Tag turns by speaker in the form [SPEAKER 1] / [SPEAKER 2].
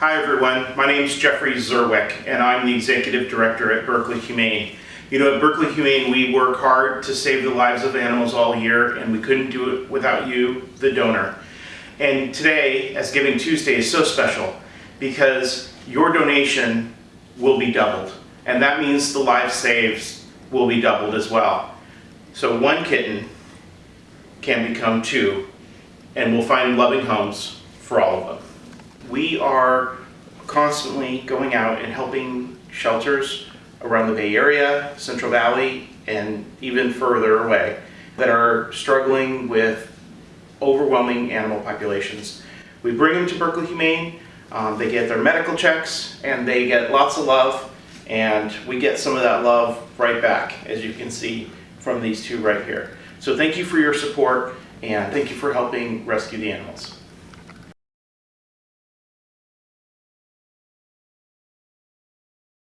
[SPEAKER 1] Hi everyone, my name is Jeffrey Zerwekh and I'm the Executive Director at Berkeley Humane. You know, at Berkeley Humane we work hard to save the lives of animals all year and we couldn't do it without you, the donor. And today, as Giving Tuesday, is so special because your donation will be doubled. And that means the life saves will be doubled as well. So one kitten can become two and we'll find loving homes for all of them. We are constantly going out and helping shelters around the Bay Area, Central Valley, and even further away that are struggling with overwhelming animal populations. We bring them to Berkeley Humane, um, they get their medical checks, and they get lots of love, and we get some of that love right back, as you can see from these two right here. So thank you for your support, and thank you for helping rescue the animals.